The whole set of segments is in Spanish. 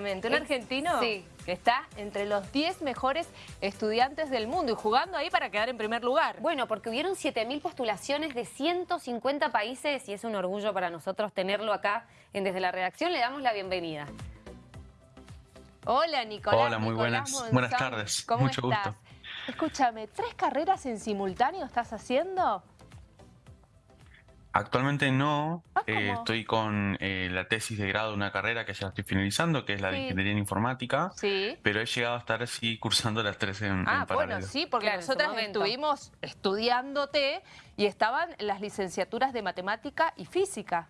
Un argentino Sí. que está entre los 10 mejores estudiantes del mundo y jugando ahí para quedar en primer lugar. Bueno, porque hubieron 7.000 postulaciones de 150 países y es un orgullo para nosotros tenerlo acá en Desde la Redacción. Le damos la bienvenida. Hola, Nicolás. Hola, muy Nicolás buenas- Monzón. buenas tardes. ¿Cómo Mucho estás? gusto. Escúchame, ¿tres carreras en simultáneo estás haciendo? Actualmente no, Ah, eh, estoy con eh, la tesis de grado de una carrera que ya estoy finalizando, que es la de Sí. Ingeniería en Informática, Sí. pero he llegado a estar así cursando las tres en, Ah, en paralelo. bueno, sí, porque Claro, nosotras estuvimos estudiándote y estaban las licenciaturas de matemática y física.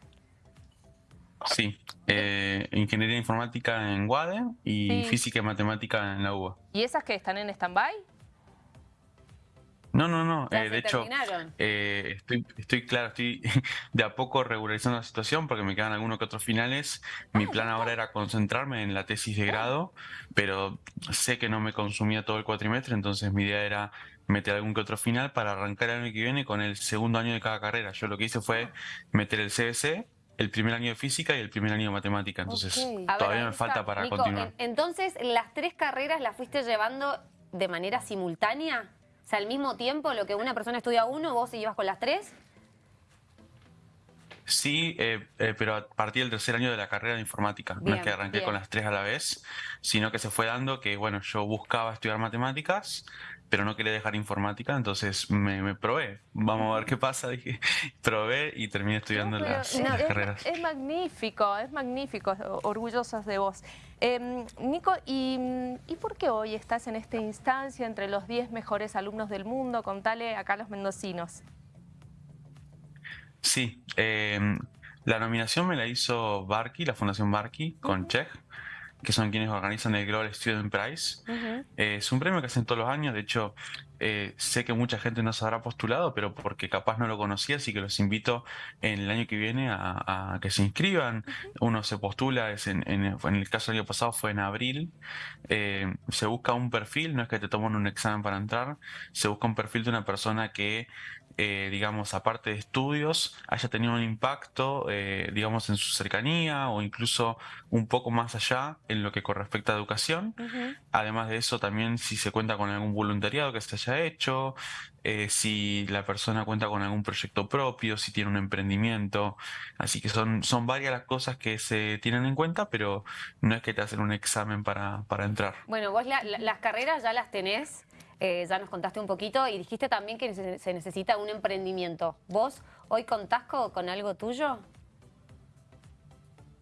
Sí, eh, Ingeniería Informática en UADE y Sí. Física y Matemática en la UBA. ¿Y esas que están en stand-by? No, no, no, Ya eh, se de hecho, eh, estoy, estoy claro, estoy de a poco regularizando la situación porque me quedan algunos que otros finales. Mi plan ahora era concentrarme en la tesis de grado, pero sé que no me consumía todo el cuatrimestre, entonces mi idea era meter algún que otro final para arrancar el año que viene con el segundo año de cada carrera. Yo lo que hice fue meter el CBC, el primer año de física y el primer año de matemática, entonces ver, todavía me falta para Nico, continuar. en- entonces, ¿las tres carreras las fuiste llevando de manera simultánea? Sea, al mismo tiempo, lo que una persona estudia uno, vos ibas con las tres. Sí, eh, eh, pero a partir del tercer año de la carrera de informática. no es que arranqué bien. con las tres a la vez, sino que se fue dando que, bueno, yo buscaba estudiar matemáticas, pero no quería dejar informática, entonces me, me probé. Vamos a ver qué pasa, dije. Probé y terminé estudiando No, las, es- las es, carreras. es magnífico, es magnífico, o- orgullosos de vos. Em, Nico, ¿y, ¿y por qué hoy estás en esta instancia entre los 10 mejores alumnos del mundo? Contale acá a los mendocinos. Sí, eh, la nominación me la hizo Barky, la Fundación Barky, con Czech, que son quienes organizan el Global Student Prize. Eh, es un premio que hacen todos los años, de hecho eh, sé que mucha gente no se habrá postulado, pero porque capaz no lo conocía, así que los invito en el año que viene a, a que se inscriban. Uno se postula, es en, en- en el caso del año pasado fue en abril, Eh, se busca un perfil, no es que te toman un examen para entrar, se busca un perfil de una persona que, eh, digamos, aparte de estudios, haya tenido un impacto, eh, digamos, en su cercanía o incluso un poco más allá en lo que con respecto a educación. Además de eso, también si se cuenta con algún voluntariado que se haya hecho, eh, si la persona cuenta con algún proyecto propio, si tiene un emprendimiento. Así que son, son varias las cosas que se tienen en cuenta, pero no es que te hacen un examen para, para entrar. Bueno, vos la- la- las carreras ya las tenés, eh, ya nos contaste un poquito y dijiste también que se, se necesita un emprendimiento. ¿Vos hoy contás co- con algo tuyo?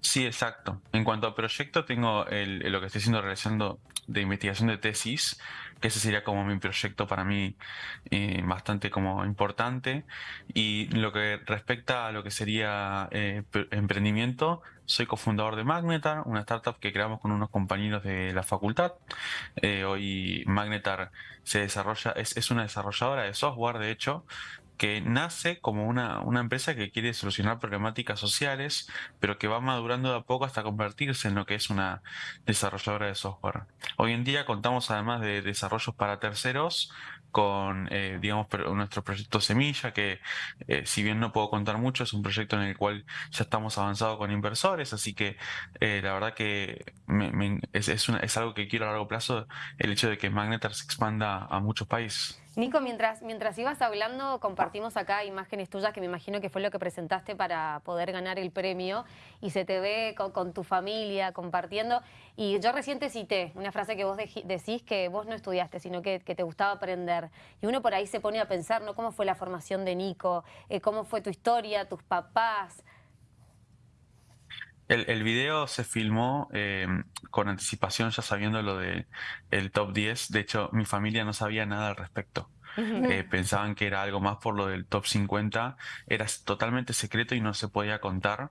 Sí, exacto. En cuanto a proyecto, tengo el, lo que estoy haciendo realizando de investigación de tesis, que ese sería como mi proyecto para mí eh, bastante como importante. Y lo que respecta a lo que sería eh, emprendimiento, soy cofundador de Magnetar, una startup que creamos con unos compañeros de la facultad. Eh, hoy Magnetar se desarrolla, es, es una desarrolladora de software, de hecho, que nace como una, una empresa que quiere solucionar problemáticas sociales, pero que va madurando de a poco hasta convertirse en lo que es una desarrolladora de software. Hoy en día contamos además de desarrollos para terceros con, eh, digamos, nuestro proyecto Semilla, que eh, si bien no puedo contar mucho, es un proyecto en el cual ya estamos avanzados con inversores, así que eh, la verdad que me- es, es una- es algo que quiero a largo plazo, el hecho de que Magnetar se expanda a muchos países. Nico, mientras, mientras ibas hablando, compartimos acá imágenes tuyas que me imagino que fue lo que presentaste para poder ganar el premio y se te ve con, con tu familia compartiendo. Y yo recién te cité una frase que vos decís que vos no estudiaste, sino que, que te gustaba aprender. Y uno por ahí se pone a pensar, ¿no? ¿Cómo fue la formación de Nico? Eh, ¿Cómo fue tu historia, tus papás? El, el video se filmó eh, con anticipación, ya sabiendo lo de el top 10. De hecho, mi familia no sabía nada al respecto. Eh, pensaban que era algo más por lo del top 50. Era totalmente secreto y no se podía contar.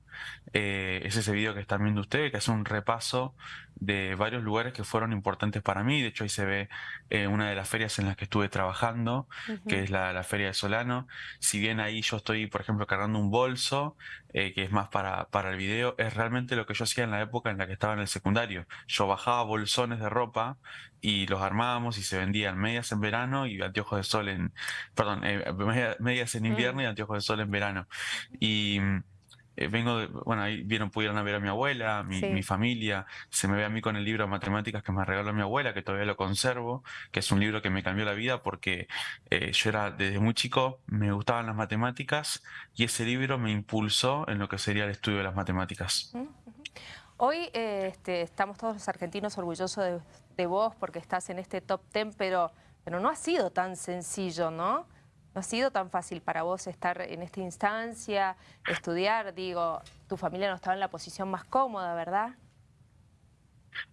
Eh, es ese video que están viendo ustedes, que hace un repaso de varios lugares que fueron importantes para mí. De hecho, ahí se ve eh, una de las ferias en las que estuve trabajando, que es la, la Feria de Solano. Si bien ahí yo estoy, por ejemplo, cargando un bolso, eh, que es más para, para el video, es realmente lo que yo hacía en la época en la que estaba en el secundario. Yo bajaba bolsones de ropa y los armábamos y se vendían medias en verano y anteojos de sol en, perdón, eh, media- medias en invierno y anteojos de sol en verano. Y mm, eh, vengo de, bueno, ahí vieron, pudieron ver a mi abuela, mi, mi, familia, se me ve a mí con el libro de matemáticas que me regaló mi abuela, que todavía lo conservo, que es un libro que me cambió la vida porque eh, yo era desde muy chico, me gustaban las matemáticas y ese libro me impulsó en lo que sería el estudio de las matemáticas. Hoy este, estamos todos los argentinos orgullosos de, de, vos porque estás en este top 10, pero, pero no ha sido tan sencillo, ¿no? No ha sido tan fácil para vos estar en esta instancia, estudiar, digo, tu familia no estaba en la posición más cómoda, ¿verdad?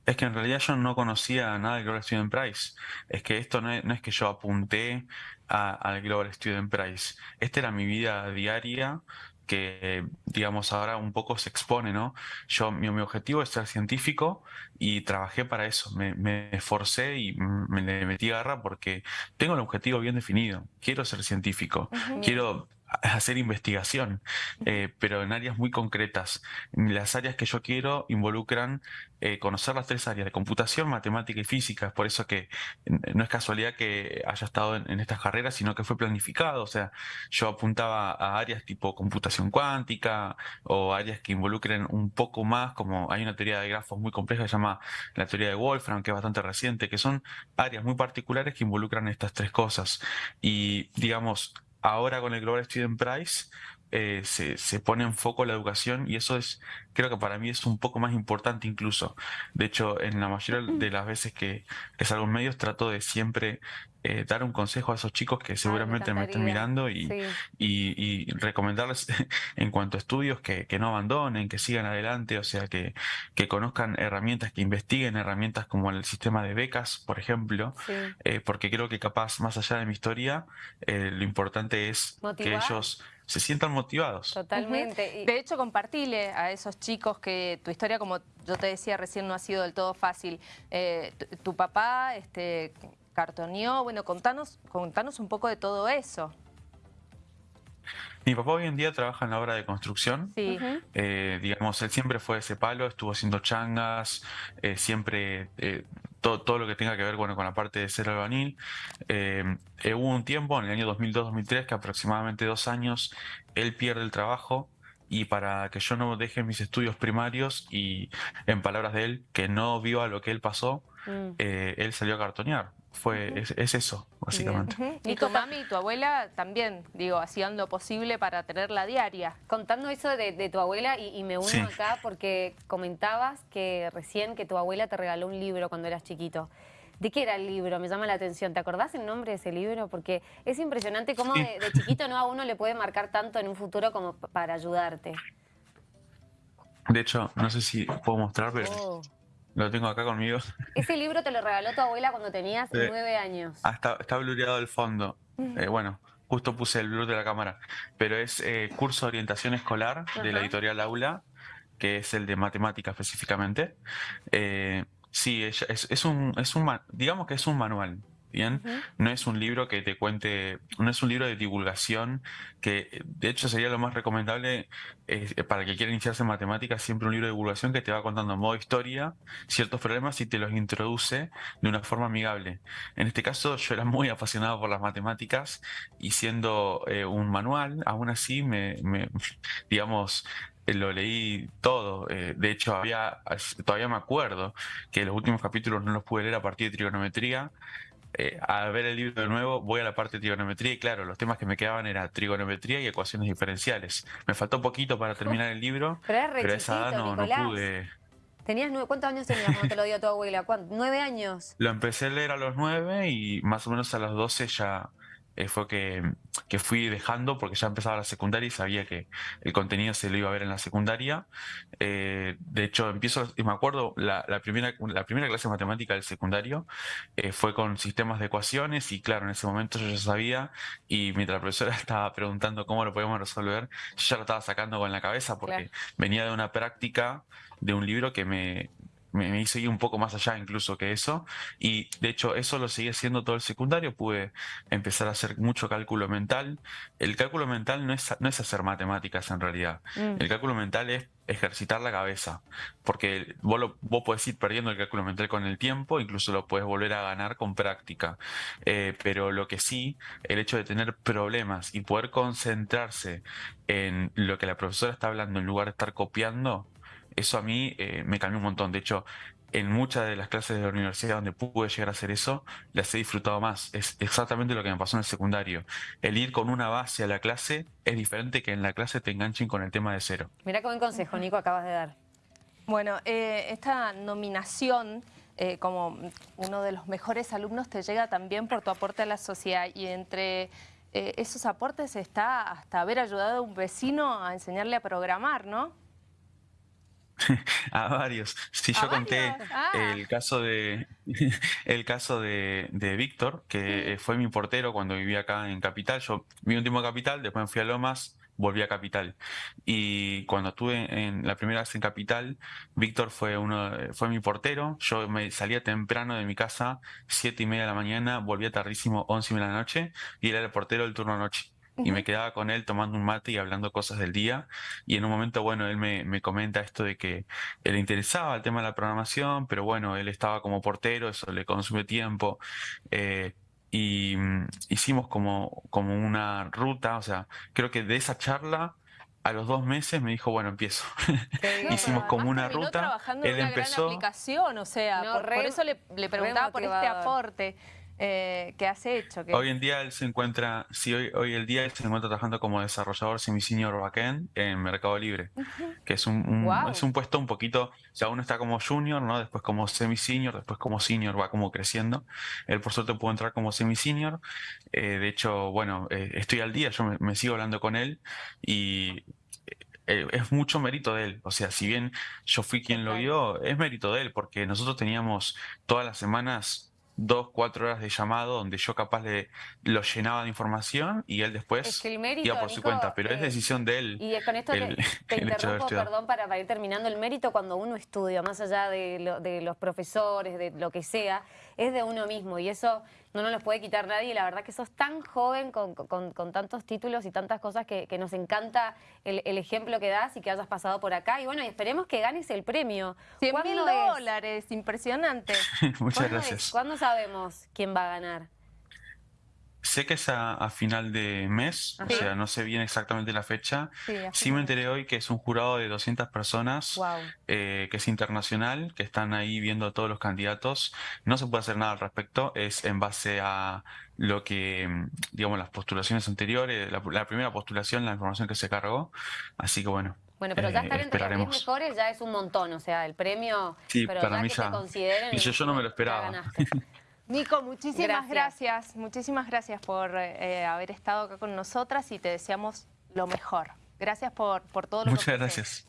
Es que en realidad yo no conocía nada del Global Student Prize. Es que esto no es, que yo apunté al Global Student Prize. Esta era mi vida diaria que, digamos, ahora un poco se expone, ¿no? Yo, mi, mi objetivo es ser científico y trabajé para eso. Me, me esforcé y me metí garra porque tengo el objetivo bien definido. Quiero ser científico. Quiero hacer investigación, eh, pero en áreas muy concretas. Las áreas que yo quiero involucran eh, conocer las tres áreas de computación, matemática y física. Es por eso que no es casualidad que haya estado en, estas carreras, sino que fue planificado. O sea, yo apuntaba a áreas tipo computación cuántica o áreas que involucren un poco más, como hay una teoría de grafos muy compleja que se llama la teoría de Wolfram, que es bastante reciente, que son áreas muy particulares que involucran estas tres cosas. Y digamos, ahora con el Global Student Prize eh, se, se, pone en foco la educación y eso es, creo que para mí es un poco más importante incluso. De hecho, en la mayoría de las veces que, que salgo en medios trato de siempre eh, dar un consejo a esos chicos que seguramente me, estén mirando y, y, recomendarles en cuanto a estudios que, que, no abandonen, que sigan adelante, o sea, que, que conozcan herramientas, que investiguen herramientas como el sistema de becas, por ejemplo, eh, porque creo que capaz, más allá de mi historia, lo importante es que ellos se sientan motivados. Totalmente. De hecho, compartile a esos chicos que tu historia, como yo te decía recién, no ha sido del todo fácil. Eh, tu papá este, cartoneó, bueno, contanos, contanos un poco de todo eso. Mi papá hoy en día trabaja en la obra de construcción. Sí. Eh, digamos, él siempre fue ese palo, estuvo haciendo changas, eh, siempre todo, lo que tenga que ver bueno, con la parte de ser albanil. Eh, eh, hubo un tiempo, en el año 2002-2003, que aproximadamente dos años, él pierde el trabajo y para que yo no deje mis estudios primarios y en palabras de él, que no vio a lo que él pasó, mm. eh, él salió a cartonear fue, es, eso, básicamente. Y tu mami y tu abuela también, digo, hacían lo posible para tenerla diaria. Contando eso de, tu abuela, y, me uno acá porque comentabas que recién que tu abuela te regaló un libro cuando eras chiquito. ¿De qué era el libro? Me llama la atención. ¿Te acordás el nombre de ese libro? Porque es impresionante cómo de, chiquito no a uno le puede marcar tanto en un futuro como para ayudarte. De hecho, no sé si puedo mostrar, pero... Oh. Lo tengo acá conmigo. Ese libro te lo regaló tu abuela cuando tenías nueve años. Ah, está, está blureado el fondo. Eh, bueno, justo puse el blur de la cámara. Pero es eh, curso de orientación escolar de la editorial Aula, que es el de matemática específicamente. Eh, sí, es, es, un, es un, digamos que es un manual. Bien, no es un libro que te cuente, no es un libro de divulgación, que de hecho sería lo más recomendable eh, para que quiera iniciarse en matemáticas, siempre un libro de divulgación que te va contando en modo historia ciertos problemas y te los introduce de una forma amigable. En este caso yo era muy apasionado por las matemáticas y siendo eh, un manual, aún así me, me digamos, lo leí todo. Eh, de hecho, había, todavía me acuerdo que los últimos capítulos no los pude leer a partir de trigonometría, eh, a ver el libro de nuevo, voy a la parte de trigonometría y claro, los temas que me quedaban eran trigonometría y ecuaciones diferenciales. Me faltó poquito para terminar el libro, pero, esa edad no, pude... ¿Tenías nueve, ¿Cuántos años tenías cuando te lo dio tu abuela? ¿Nueve años? Lo empecé a leer a los nueve y más o menos a los doce ya eh, fue que, que, fui dejando porque ya empezaba la secundaria y sabía que el contenido se lo iba a ver en la secundaria. Eh, de hecho, empiezo, y me acuerdo, la, la, primera, la primera clase de matemática del secundario eh, fue con sistemas de ecuaciones y claro, en ese momento yo ya sabía y mientras la profesora estaba preguntando cómo lo podíamos resolver, yo ya lo estaba sacando con la cabeza porque venía de una práctica de un libro que me, me, hice ir un poco más allá incluso que eso. Y de hecho eso lo seguí haciendo todo el secundario, pude empezar a hacer mucho cálculo mental. El cálculo mental no es, no es hacer matemáticas en realidad. Mm. El cálculo mental es ejercitar la cabeza, porque vos, lo, vos podés ir perdiendo el cálculo mental con el tiempo, incluso lo puedes volver a ganar con práctica. Eh, pero lo que sí, el hecho de tener problemas y poder concentrarse en lo que la profesora está hablando en lugar de estar copiando, eso a mí eh, me cambió un montón. De hecho, en muchas de las clases de la universidad donde pude llegar a hacer eso, las he disfrutado más. Es exactamente lo que me pasó en el secundario. El ir con una base a la clase es diferente que en la clase te enganchen con el tema de cero. Mira qué buen consejo, Nico, acabas de dar. Bueno, eh, esta nominación eh, como uno de los mejores alumnos te llega también por tu aporte a la sociedad y entre esos aportes está hasta haber ayudado a un vecino a enseñarle a programar, ¿no? a varios. Si yo conté ah. el caso de el caso de, Víctor, que fue mi portero cuando vivía acá en Capital. Yo viví un tiempo en Capital, después me fui a Lomas, volví a Capital. Y cuando estuve en la primera vez en Capital, Víctor fue uno, fue mi portero. Yo me salía temprano de mi casa, siete y media de la mañana, volvía tardísimo, once y media de la noche, y era el portero del turno noche y me quedaba con él tomando un mate y hablando cosas del día. Y en un momento, bueno, él me, me, comenta esto de que le interesaba el tema de la programación, pero bueno, él estaba como portero, eso le consume tiempo. Eh, y mm, hicimos como, como una ruta, o sea, creo que de esa charla a los dos meses me dijo, bueno, empiezo. Hicimos como una ruta. él empezó. Gran aplicación, o sea, por, eso le, le preguntaba por este aporte eh, que has hecho. Hoy en día él se encuentra, sí, hoy, hoy el día él se encuentra trabajando como desarrollador semi-senior backend en Mercado Libre, que es un, es un puesto un poquito, o sea, uno está como junior, ¿no? Después como semi-senior, después como senior, va como creciendo. Él por suerte pudo entrar como semi-senior. Eh, de hecho, bueno, eh, estoy al día, yo me, sigo hablando con él y eh, es mucho mérito de él. O sea, si bien yo fui quien lo vio, es mérito de él, porque nosotros teníamos todas las semanas dos, cuatro horas de llamado donde yo capaz le lo llenaba de información y él después iba por su cuenta, pero es decisión de él. Y con esto te, interrumpo, perdón, para, ir terminando, el mérito cuando uno estudia, más allá de, de los profesores, de lo que sea, es de uno mismo y eso no nos lo puede quitar nadie. Y la verdad que sos tan joven con, tantos títulos y tantas cosas que, nos encanta el, ejemplo que das y que hayas pasado por acá. Y bueno, esperemos que ganes el premio. 100 mil dólares, impresionante. Muchas gracias. ¿Cuándo sabemos quién va a ganar? Sé que es a, final de mes, o sea, no sé bien exactamente la fecha. Sí, me enteré hoy que es un jurado de 200 personas, eh, que es internacional, que están ahí viendo a todos los candidatos. No se puede hacer nada al respecto, es en base a lo que, digamos, las postulaciones anteriores, la, primera postulación, la información que se cargó. Así que bueno. Bueno, pero ya estar entre los 10 mejores ya es un montón, o sea, el premio, sí, para mí ya. Y yo, yo no me lo esperaba. Nico, muchísimas gracias. Muchísimas gracias por eh, haber estado acá con nosotras y te deseamos lo mejor. Gracias por, por todo lo Muchas gracias.